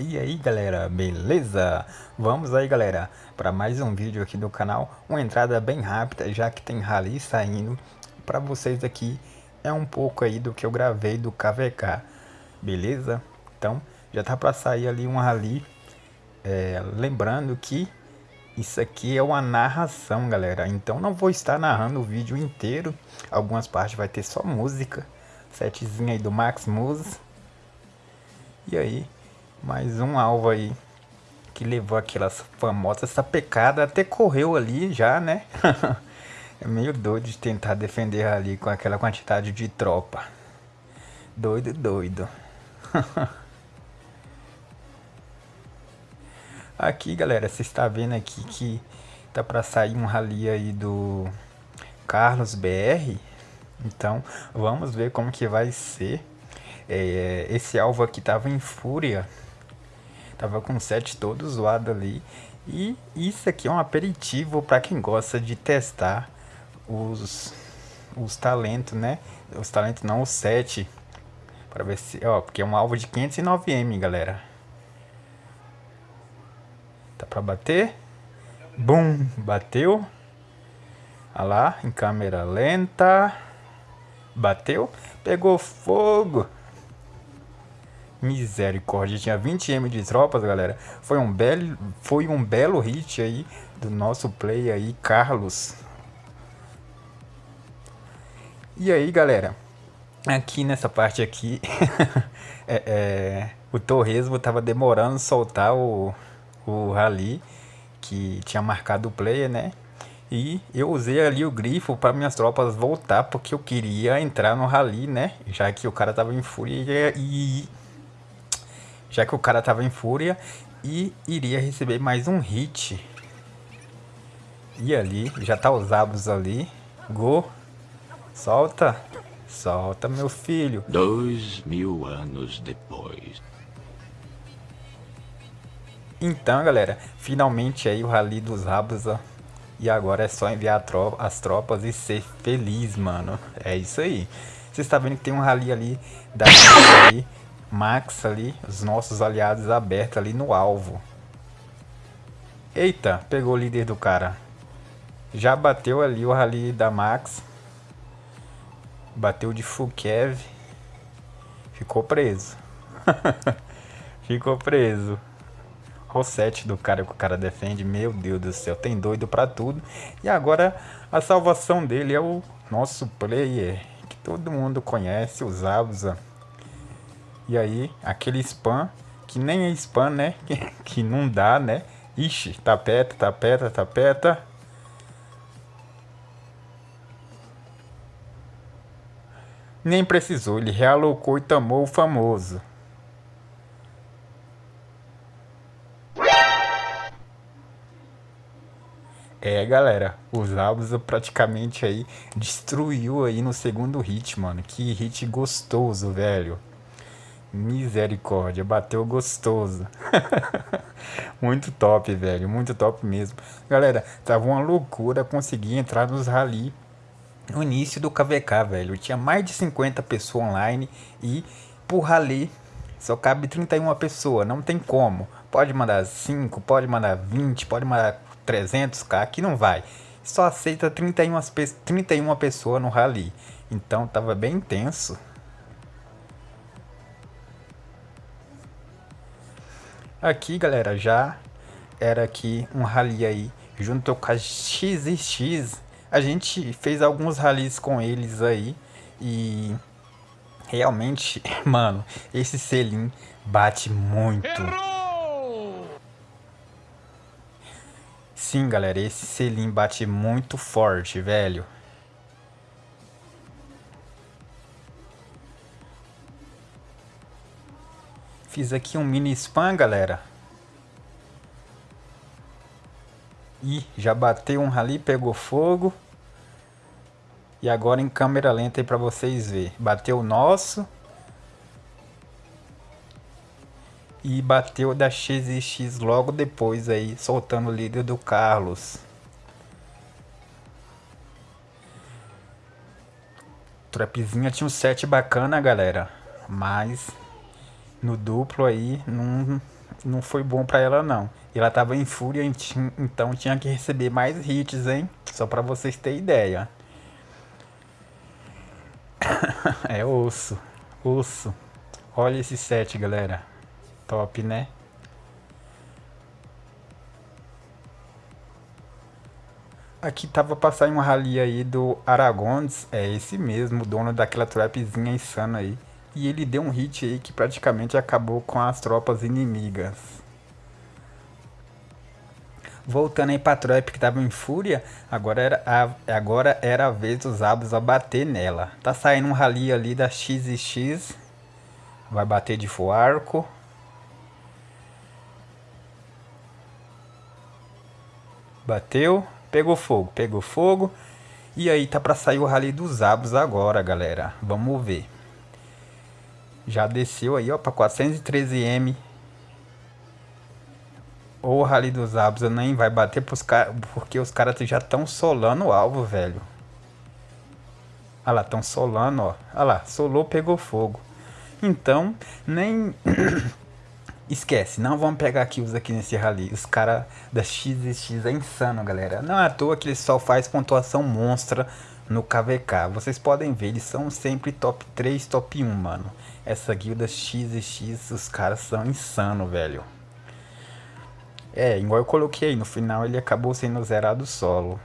E aí galera, beleza? Vamos aí galera, para mais um vídeo aqui do canal. Uma entrada bem rápida, já que tem rally saindo Para vocês aqui, é um pouco aí do que eu gravei do KVK Beleza? Então, já tá para sair ali um rally. É, Lembrando que isso aqui é uma narração galera. Então não vou estar narrando o vídeo inteiro. Algumas partes vai ter só música. Setzinho aí do Max Muse e aí, mais um alvo aí que levou aquelas famosas sapecada até correu ali já, né? é meio doido de tentar defender ali com aquela quantidade de tropa. Doido, doido. aqui, galera, você está vendo aqui que tá para sair um rally aí do Carlos BR. Então, vamos ver como que vai ser. É, esse alvo aqui tava em fúria. Tava com o set todo zoado ali. E isso aqui é um aperitivo para quem gosta de testar os, os talentos, né? Os talentos não, o set. Para ver se, ó, porque é um alvo de 509M, galera. Tá para bater? Bum, bateu. Olha lá, em câmera lenta. Bateu, pegou fogo. Misericórdia, tinha 20M de tropas, galera. Foi um belo, foi um belo hit aí do nosso play aí, Carlos. E aí, galera, aqui nessa parte aqui, é, é, o Torresmo tava demorando soltar o, o rally que tinha marcado o player, né? E eu usei ali o grifo para minhas tropas voltar, porque eu queria entrar no rally, né? Já que o cara tava em fúria e já que o cara tava em fúria e iria receber mais um hit. E ali, já tá os abos ali. Go. Solta. Solta, meu filho. Dois mil anos depois. Então, galera, finalmente aí o Rally dos Rabos, ó. E agora é só enviar tropa, as tropas e ser feliz, mano. É isso aí. Você está vendo que tem um rally ali da ali Max ali, os nossos aliados abertos ali no alvo. Eita, pegou o líder do cara. Já bateu ali o rally da Max. Bateu de Fukev. Ficou preso. Ficou preso. O set do cara que o cara defende. Meu Deus do céu, tem doido pra tudo. E agora a salvação dele é o nosso player. Que todo mundo conhece, o Zabuza. E aí, aquele spam, que nem é spam, né? Que, que não dá, né? Ixi, tapeta, tapeta, tapeta. Nem precisou, ele realocou e tomou o famoso. É, galera, os Zabuza praticamente aí destruiu aí no segundo hit, mano. Que hit gostoso, velho. Misericórdia, bateu gostoso. muito top, velho, muito top mesmo. Galera, tava uma loucura conseguir entrar nos rally no início do KVK, velho. Tinha mais de 50 pessoas online e por rally só cabe 31 pessoas, não tem como. Pode mandar 5, pode mandar 20, pode mandar 300k, aqui não vai. Só aceita 31, 31 pessoas no rally. Então tava bem intenso. Aqui, galera, já era aqui um rally aí junto com a XX. A gente fez alguns rallies com eles aí e realmente, mano, esse selim bate muito. Sim, galera, esse selim bate muito forte, velho. Fiz aqui um mini spam, galera. Ih, já bateu um ali, pegou fogo. E agora em câmera lenta aí pra vocês verem. Bateu o nosso. E bateu da XX logo depois aí, soltando o líder do Carlos. Trapzinha tinha um set bacana, galera. Mas no duplo aí não, não foi bom pra ela não. Ela tava em fúria, então tinha que receber mais hits, hein? Só pra vocês terem ideia. é osso, osso. Olha esse set, galera. Top, né? Aqui tava passando um rally aí do Aragons, é esse mesmo, dono daquela trapzinha insana aí. E ele deu um hit aí que praticamente acabou com as tropas inimigas. Voltando aí pra trap que tava em fúria, agora era a, agora era a vez dos abos a bater nela. Tá saindo um rally ali da XX, vai bater de full arco. Bateu, pegou fogo, pegou fogo. E aí tá pra sair o rally dos abos agora, galera. Vamos ver. Já desceu aí, ó, pra 413M. O Rally dos Abos nem vai bater porque os caras já estão solando o alvo, velho. Olha lá, estão solando, ó. Olha lá, solou, pegou fogo. Então, nem... Esquece, não vamos pegar kills aqui nesse rally. Os caras da XX é insano, galera. Não é à toa que ele só faz pontuação monstra no KVK. Vocês podem ver, eles são sempre top 3, top 1, mano. Essa guilda XX, os caras são insano, velho. É, igual eu coloquei, no final ele acabou sendo zerado solo.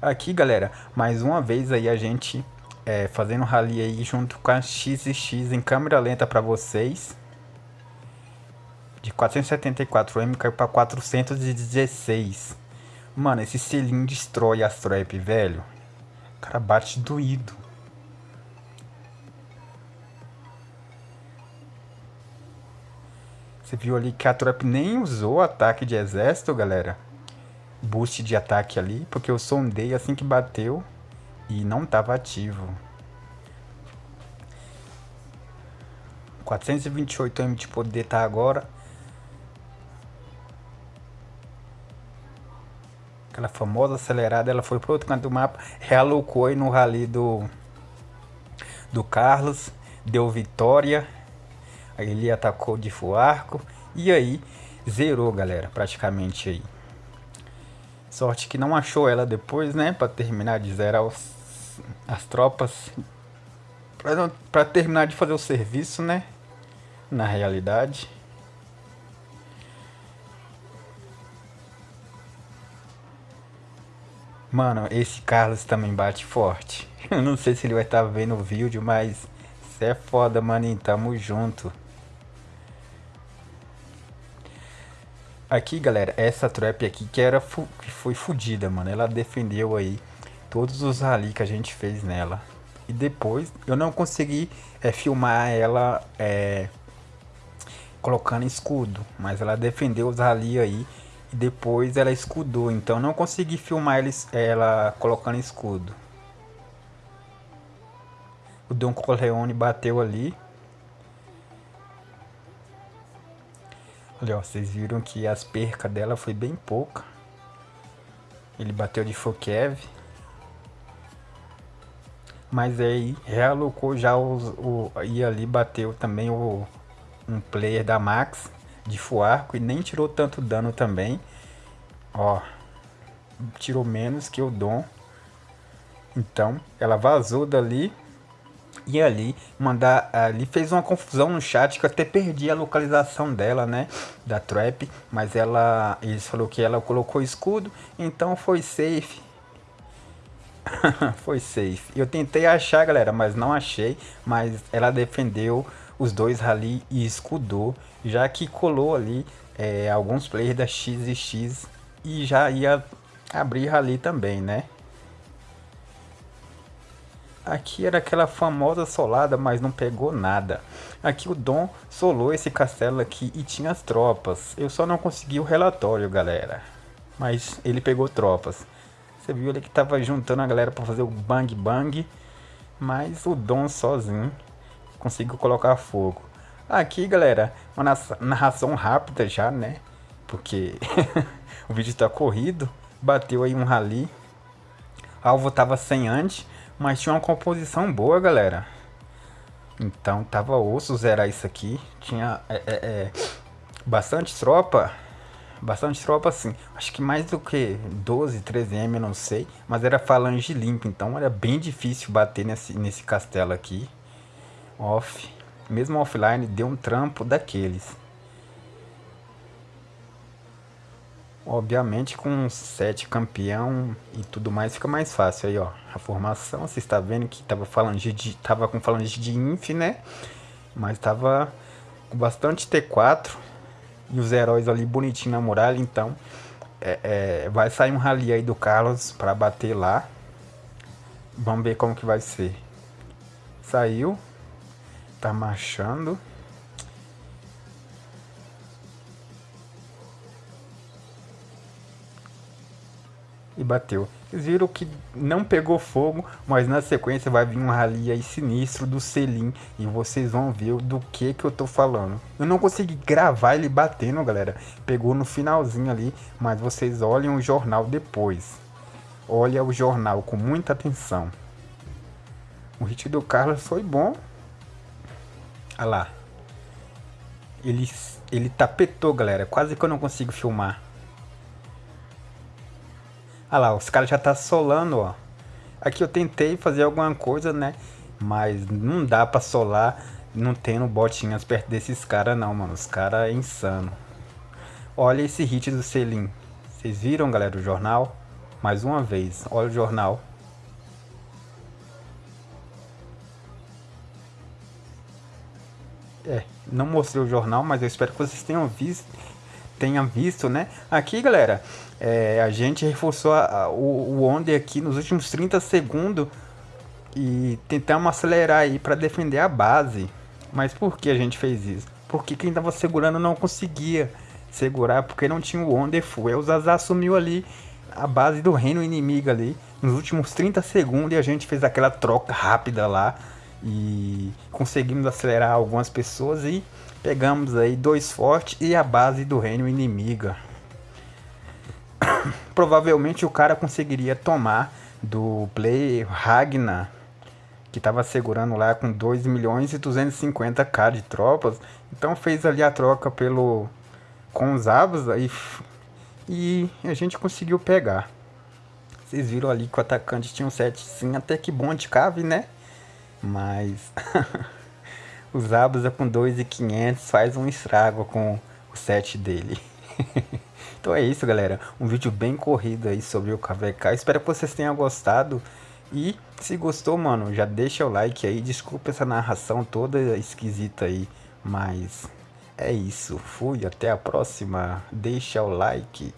Aqui, galera, mais uma vez aí a gente é, fazendo rally aí junto com a XX em câmera lenta para vocês. De 474M caiu para 416. Mano, esse selinho destrói as trap, velho. O cara bate doído. Você viu ali que a trap nem usou ataque de exército, galera. Boost de ataque ali, porque eu sondei assim que bateu e não estava ativo. 428 M de poder tá agora. aquela famosa acelerada, ela foi para outro canto do mapa, realocou aí no rally do, do Carlos, deu vitória, ele atacou de fuarco, e aí zerou, galera, praticamente aí. Sorte que não achou ela depois, né, para terminar de zerar os, as tropas, para terminar de fazer o serviço, né, na realidade. Mano, esse Carlos também bate forte. Eu não sei se ele vai estar tá vendo o vídeo, mas você é foda, maninho. Tamo junto. Aqui, galera, essa trap aqui que era que foi fodida, mano. Ela defendeu aí todos os rally que a gente fez nela. E depois eu não consegui é, filmar ela é, colocando escudo, mas ela defendeu os rally aí e depois ela escudou, então não consegui filmar eles, ela colocando escudo. O Don Corleone bateu ali. Olha, vocês viram que as percas dela foi bem pouca. Ele bateu de Fokev. Mas aí realocou já os, o. E ali bateu também o, um player da Max de Fuarco e nem tirou tanto dano também. Ó, tirou menos que o Dom. Então, ela vazou dali e ali mandar ali fez uma confusão no chat que eu até perdi a localização dela, né, da trap, mas ela eles falou que ela colocou escudo, então foi safe. foi safe. Eu tentei achar, galera, mas não achei, mas ela defendeu os dois rally e escudou, já que colou ali é, alguns players da XX e já ia abrir rally também, né? Aqui era aquela famosa solada, mas não pegou nada. Aqui o Dom solou esse castelo aqui e tinha as tropas. Eu só não consegui o relatório, galera. Mas ele pegou tropas. Você viu ali que tava juntando a galera para fazer o bang bang. Mas o Dom sozinho consigo colocar fogo. Aqui, galera, uma narração rápida já, né? Porque o vídeo está corrido. Bateu aí um rally. Alvo tava sem antes, mas tinha uma composição boa, galera. Então tava osso zerar isso aqui. Tinha é, é, é, bastante tropa. Bastante tropa assim. Acho que mais do que 12, 13M, eu não sei. Mas era falange limpa. Então era bem difícil bater nesse, nesse castelo aqui. Off. Mesmo offline deu um trampo daqueles. Obviamente com 7 campeão e tudo mais fica mais fácil aí, ó. A formação, você está vendo que tava falando de tava com falange de inf, né? Mas tava com bastante T4 e os heróis ali bonitinho na muralha, então é, é, vai sair um rally aí do Carlos para bater lá. Vamos ver como que vai ser. Saiu. Tá marchando. Bateu. Viram que não pegou fogo, mas na sequência vai vir um rally aí sinistro do Selim e vocês vão ver do que que eu tô falando. Eu não consegui gravar ele batendo, galera. Pegou no finalzinho ali, mas vocês olhem o jornal depois. Olha o jornal com muita atenção. O hit do Carlos foi bom. Olha lá. Ele, ele tapetou, galera. Quase que eu não consigo filmar. Ah lá, os caras já tá solando, ó. Aqui eu tentei fazer alguma coisa, né? Mas não dá pra solar não tendo botinhas perto desses caras não, mano. Os caras é insano. Olha esse hit do Selim. Vocês viram, galera, o jornal? Mais uma vez, olha o jornal. É, não mostrei o jornal, mas eu espero que vocês tenham visto tenha visto, né? Aqui, galera, é, a gente reforçou a, a, o, o onde aqui nos últimos 30 segundos e tentamos acelerar aí para defender a base. Mas por que a gente fez isso? Porque quem tava segurando não conseguia segurar porque não tinha o Wonderful. Aí o Zaza assumiu ali a base do reino inimigo ali nos últimos 30 segundos e a gente fez aquela troca rápida lá e conseguimos acelerar algumas pessoas e pegamos aí dois fortes e a base do reino inimiga. Provavelmente o cara conseguiria tomar do play Ragnar, que estava segurando lá com 2 milhões e 250k de tropas. Então fez ali a troca pelo com os abos aí e a gente conseguiu pegar. Vocês viram ali que o atacante tinha um set sim, até que bom de cave, né? Mas os Abusa com 2,500 faz um estrago com o set dele. então é isso, galera. Um vídeo bem corrido aí sobre o KVK. Espero que vocês tenham gostado. E se gostou, mano, já deixa o like aí. Desculpa essa narração toda esquisita aí. Mas é isso. Fui, até a próxima. Deixa o like.